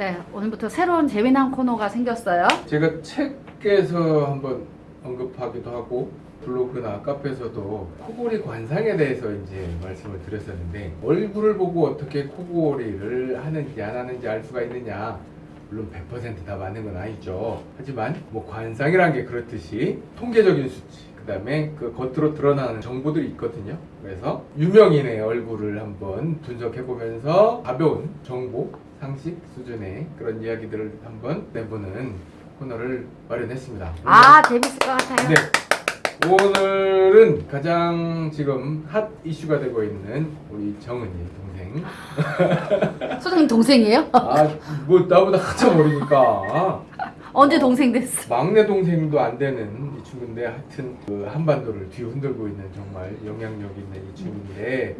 네, 오늘부터 새로운 재미난 코너가 생겼어요. 제가 책에서 한번 언급하기도 하고 블로그나 카페에서도 코골이 관상에 대해서 이제 말씀을 드렸었는데 얼굴을 보고 어떻게 코골이를 하는지 안 하는지 알 수가 있느냐? 물론 100%다 맞는 건 아니죠. 하지만 뭐 관상이란 게 그렇듯이 통계적인 수치 그 다음에 그 겉으로 드러나는 정보들이 있거든요. 그래서 유명인의 얼굴을 한번 분석해 보면서 가벼운 정보 상식 수준의 그런 이야기들을 한번 내보는 코너를 마련했습니다 아, 재밌을 것 같아요. 네. 오늘은 가장 지금 핫 이슈가 되고 있는 우리 정은이 동생. 소장님 동생이에요? 아, 뭐 나보다 한참 어리니까. 언제 동생 됐어? 막내 동생도 안 되는 이 친구인데 하여튼 그 한반도를 뒤흔들고 있는 정말 영향력 있는 이 친구인데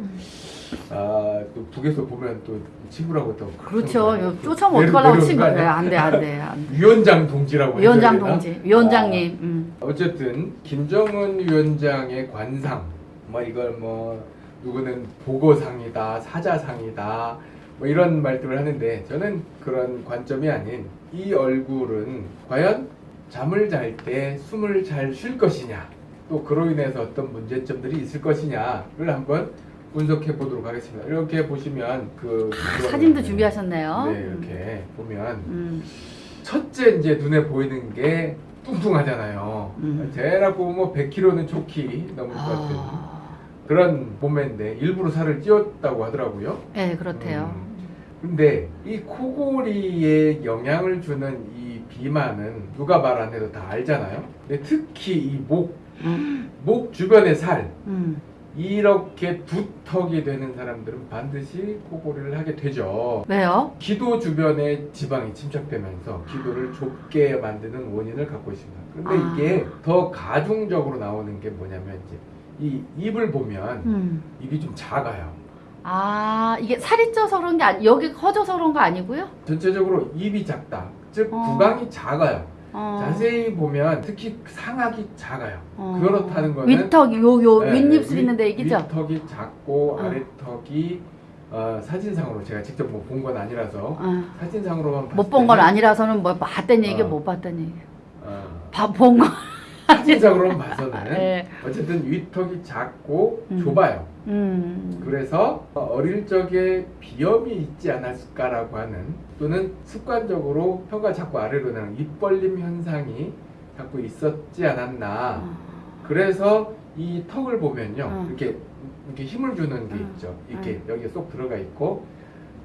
아, 또 북에서 보면 또 친구라고 또 그렇죠. 그런 요 쫓아오면 어떡하려고 친구. 거 네, 아니야? 안 돼, 안 돼, 안 돼. 위원장 동지라고 위원장? 동지, 위원장님. 음. 어쨌든 김정은 위원장의 관상 뭐 이걸 뭐 누구는 보고상이다 사자상이다 뭐 이런 말들을 하는데 저는 그런 관점이 아닌 이 얼굴은 과연 잠을 잘 때 숨을 잘 쉴 것이냐 또 그로 인해서 어떤 문제점들이 있을 것이냐를 한번 분석해 보도록 하겠습니다. 이렇게 보시면 그 아, 사진도 준비하셨네요. 네 이렇게 보면 음. 첫째 이제 눈에 보이는 게 뚱뚱하잖아요. 음. 대략 보면 뭐 100kg는 좋기 넘을 것 같은 아, 그런 몸매인데 일부러 살을 찌웠다고 하더라고요. 네, 그렇대요. 음. 근데 이 코골이에 영향을 주는 이 비만은 누가 말 안 해도 다 알잖아요. 근데 특히 이 목, 음. 목 주변의 살 음. 이렇게 두턱이 되는 사람들은 반드시 코골이를 하게 되죠. 왜요? 기도 주변에 지방이 침착되면서 기도를 좁게 만드는 원인을 갖고 있습니다. 근데 아. 이게 더 가중적으로 나오는 게 뭐냐면 이제 이 입을 보면 음. 입이 좀 작아요. 아, 이게 살이 쪄서 그런 게 아니, 여기 커져서 그런 거 아니고요? 전체적으로 입이 작다. 즉 어. 구강이 작아요. 어. 자세히 보면 특히 상악이 작아요. 어. 그렇다는 거는 윗턱, 요, 요, 네, 윗입술 윗- 있는데 얘기죠? 윗턱이 작고 어. 아래턱이 어, 사진상으로 제가 직접 뭐 본 건 아니라서 어. 사진상으로만 못 본 건 아니라서는 뭐 봤던 얘기, 어. 못 봤던 얘기. 어, 본 거. 사진상으로만 봐서는 네. 어쨌든 윗턱이 작고 음. 좁아요. 음. 그래서 어릴 적에 비염이 있지 않았을까라고 하는 또는 습관적으로 혀가 자꾸 아래로 나는 입 벌림 현상이 자꾸 있었지 않았나. 어. 그래서 이 턱을 보면요. 어. 이렇게 이렇게 힘을 주는 게 어. 있죠. 이렇게 여기에 쏙 들어가 있고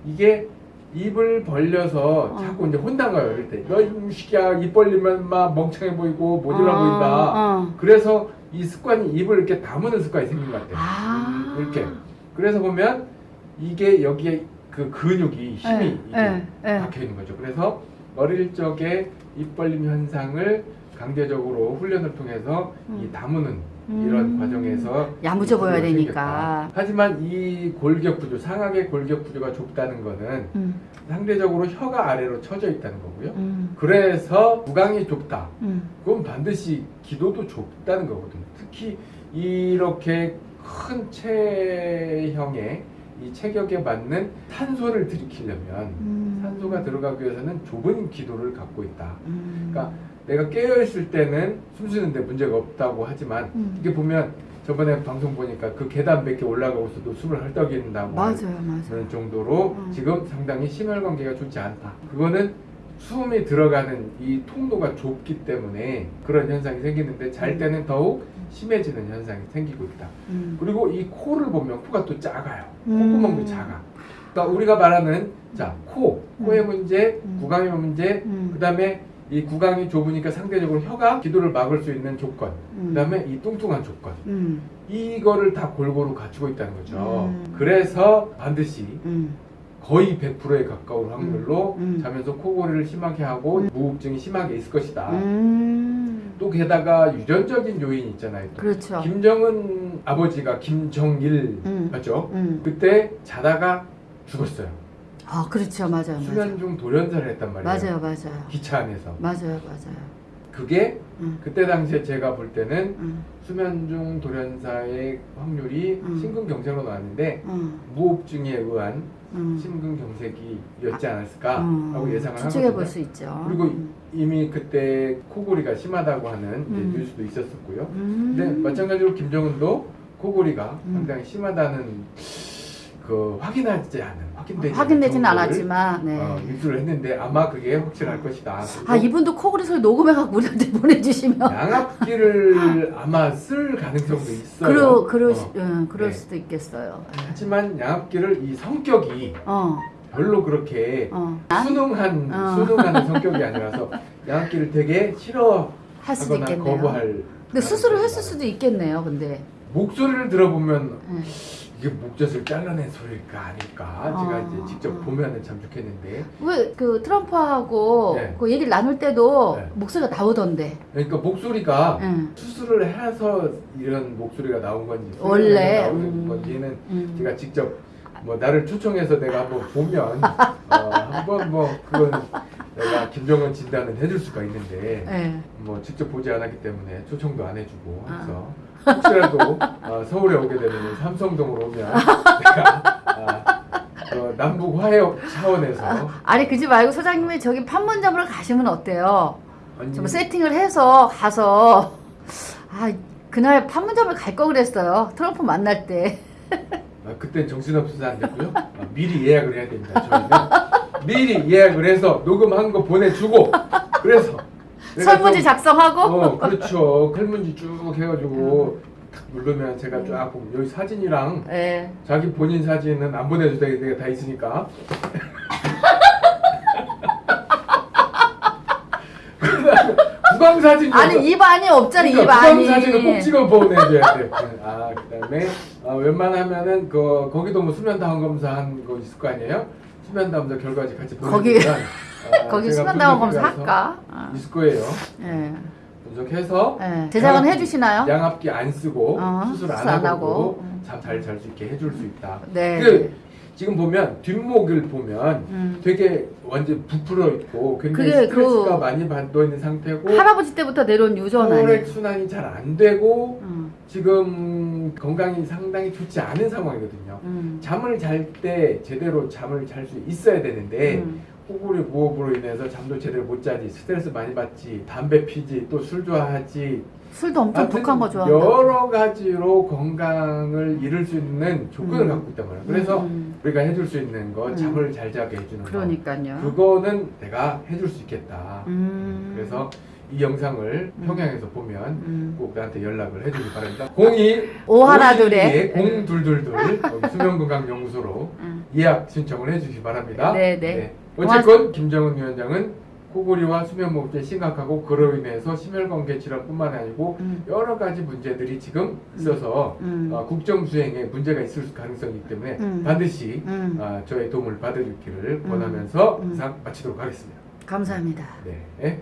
이게 입을 벌려서 어. 자꾸 이제 혼나가요. 이럴 때. 너 이시기야 입 벌리면 막 멍청해 보이고 모질라 보인다. 어. 그래서 이 습관이 입을 이렇게 다무는 습관이 생긴 것 같아요. 아. 이렇게. 그래서 보면 이게 여기에 그 근육이 힘이 이게 예, 예. 박혀 있는 거죠. 그래서 어릴 적에 입 벌림 현상을 강제적으로 훈련을 통해서 이 음. 다무는 이런 음. 과정에서 야무져 보여야 생겼다. 되니까. 하지만 이 골격 구조, 상악의 골격 구조가 좁다는 거는 음. 상대적으로 혀가 아래로 처져 있다는 거고요. 음. 그래서 구강이 좁다. 음. 그건 반드시 기도도 좁다는 거거든요. 특히 이렇게 큰 체형의 이 체격에 맞는 탄소를 들이키려면 음. 산소가 들어가기 위해서는 좁은 기도를 갖고 있다. 음. 그러니까 내가 깨어 있을 때는 숨 쉬는데 문제가 없다고 하지만 음. 이게 보면 저번에 방송 보니까 그 계단 몇 개 올라가고 있어도 숨을 헐떡인다고 맞아요, 맞아요. 그런 정도로 음. 지금 상당히 심혈관계가 좋지 않다. 그거는 숨이 들어가는 이 통로가 좁기 때문에 그런 현상이 생기는데 잘 때는 더욱 심해지는 현상이 생기고 있다. 음. 그리고 이 코를 보면 코가 또 작아요. 음. 콧구멍도 작아. 그러니까 우리가 말하는 자 코, 코의 문제, 음. 구강의 문제, 음. 그다음에 이 구강이 좁으니까 상대적으로 혀가 기도를 막을 수 있는 조건, 음. 그 다음에 이 뚱뚱한 조건. 음. 이거를 다 골고루 갖추고 있다는 거죠. 음. 그래서 반드시 음. 거의 100%에 가까운 확률로 음. 음. 자면서 코골이를 심하게 하고 무호흡증이 심하게 있을 것이다. 음. 또 게다가 유전적인 요인이 있잖아요. 또. 그렇죠. 김정은 아버지가 김정일 음. 맞죠? 음. 그때 자다가 죽었어요. 아, 그렇죠. 맞아요. 맞아요. 수면 중 돌연사를 했단 말이에요. 맞아요, 맞아요. 기차 안에서. 맞아요, 맞아요. 그게 음. 그때 당시에 제가 볼 때는 음. 수면 중 돌연사의 확률이 음. 심근경색으로 나왔는데 음. 무호흡증에 의한 음. 심근경색이었지 않았을까 음, 하고 예상을 추측해 볼. 수 있죠. 그리고 음. 이미 그때 코골이가 심하다고 하는 음. 뉴스도 있었었고요. 음. 근데 마찬가지로 김정은도 코골이가 음. 상당히 심하다는 그 확인하지 않은 확인되지 확인되지는 않았지만 네. 어, 입수를 했는데 아마 그게 확실할 것이다. 아 이분도 코골이 소리 녹음해갖고 우리한테 보내주시면 양압기를 아마 쓸 가능성도 있어요. 그러 그럴 어. 수, 응, 그럴 네. 수도 있겠어요. 하지만 양압기를 이 성격이 어, 별로 그렇게 어, 순응한 어. 순응하는 성격이 아니라서 양압기를 되게 싫어하거나. 거부할. 근데 수술을 했을. 수도 있겠네요. 근데 목소리를 들어보면 응. 이게 목젖을 잘라낸 소리일까 아닐까 제가 어, 이제 직접 어. 보면은 참 좋겠는데 왜 그 트럼프하고 네. 그 얘기를 나눌 때도 네. 목소리가 나오던데. 그러니까 목소리가 응. 수술을 해서 이런 목소리가 나온 건지 원래, 나온 음. 건지는 음. 제가 직접 뭐 나를 초청해서 내가 한번 보면 어, 한번 뭐 그건 내가 김정은 진단은 해줄 수가 있는데 네. 뭐 직접 보지 않았기 때문에 초청도 안 해주고 아. 해서 혹시라도 어, 서울에 오게 되면 삼성동으로 오면 내가 아, 어, 남북 화해업 차원에서 아 니 그지 말고 소장님이 저기 판문점으로 가시면 어때요? 아니, 좀 세팅을 해서 가서 아 그날 판문점을 갈 거 그랬어요. 트럼프 만날 때. 아, 그때 정신없어서 안 됐고요. 아, 미리 예약을 해야 됩니다. 저희는 미리 예약을 해서 녹음한 거 보내주고 그래서 설문지 좀- 작성하고 어 그렇죠. 설문지 쭉 해가지고 탁 누르면 제가 쫙 보면 여기 사진이랑 예. 자기 본인 사진은 안 보내도 되게 다 있으니까. 구강 사진 아니 입 안이 없잖아 그러니까 입 안이. 구강 사진을 꼭 찍어 보내줘야 돼. 아 그다음에 아, 웬만하면은 그 거기도 뭐 수면 다운 검사한 거 있을 거 아니에요? 수면 다운 검사 결과지 같이 거기- 보내주면 아, 거기 수면 다운 검사 할까? 아. 있을 거예요. 예. 분석해서 예. 제작은 양압기- 해주시나요? 양압기 안 쓰고 어, 수술 안 수술 안 하고 하고. 음. 잠잘 잘 수 있게 해줄 수 있다. 네. 그 지금 보면 뒷목을 보면 음. 되게 완전 부풀어 있고 굉장히 그게 스트레스가 그- 많이 받고 있는 상태고 할아버지 때부터 내려온 유전? 혈액 순환이 잘 안 되고 음. 지금 건강이 상당히 좋지 않은 상황이거든요. 음. 잠을 잘 때 제대로 잠을 잘 수 있어야 되는데 음. 호구리 무호흡으로 인해서 잠도 제대로 못 자지 스트레스 많이 받지 담배 피지 또 술 좋아하지 술도 엄청 독한 거 좋아한다. 여러 가지로 건강을 잃을 수 있는 조건을 음. 갖고 있단 말이에요. 그래서 음. 우리가 해줄 수 있는 거 음. 잠을 잘 자게 해주는 그러니까요. 거 그거는 내가 해줄 수 있겠다. 음. 그래서 이 영상을 음. 평양에서 보면 음. 꼭 나한테 연락을 해주기 바랍니다. 02 오하나둘에 02둘둘둘 여기 수면건강연구소로 음. 예약 신청을 해주시기 바랍니다. 네, 네. 어쨌건 김정은 위원장은 코골이와 수면무호흡증이 심각하고 그로 인해서 심혈관계 질환뿐만 아니고 음. 여러 가지 문제들이 지금 있어서 음. 어, 국정 수행에 문제가 있을 가능성이 있기 때문에 음. 반드시 음. 어, 저의 도움을 받으기를 권하면서 음. 이상 마치도록 하겠습니다. 감사합니다. 네.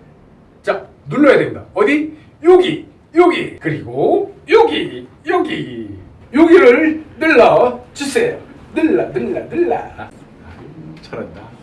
자 눌러야 됩니다. 어디? 여기, 여기, 그리고 여기, 여기, 여기를 눌러 주세요. 눌러, 눌러, 눌러. 아유, 잘한다.